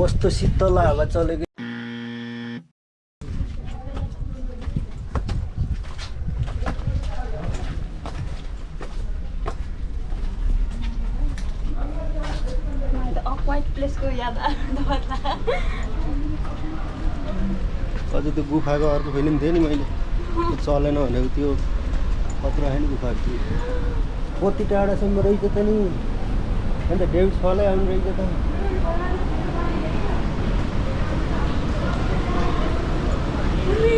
कस्तो शीतल हावा चलेको। अझ त्यो गुफाको अर्को फिल्म थियो नि मैले। चलेन भनेको त्यो खतरा होइन गुफाको त्यो। कति टाढासम्म रहेछ त नि। अन्त डेभिड फलै आउनु रहेछ त।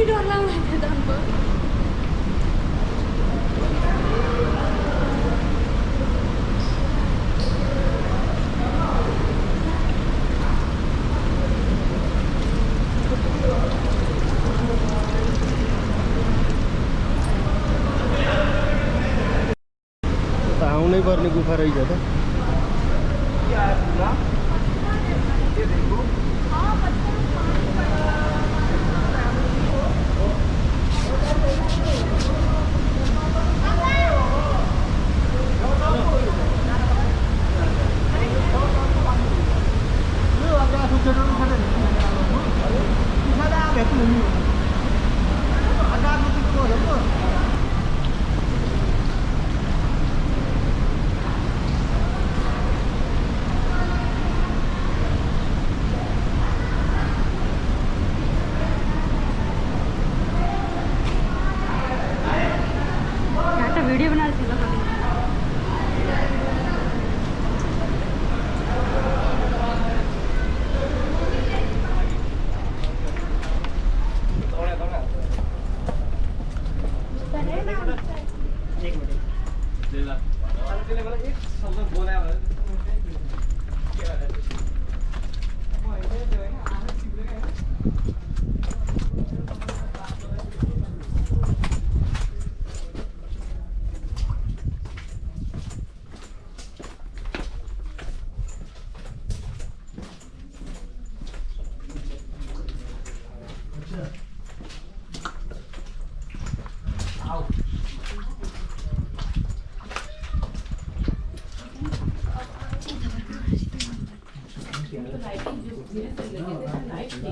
डर लाग्यो धनको त्यो त आउनै पर्ने गुफा रहेछ त I think you'll.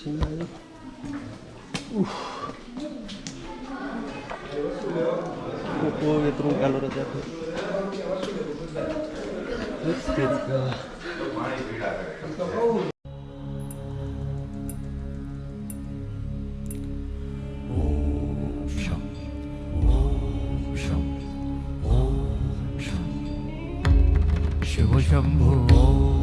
पसिना आयो उफ। ओहो यत्रो उकालो रहेछ तेरिका। शिवशम्भो ॐ शं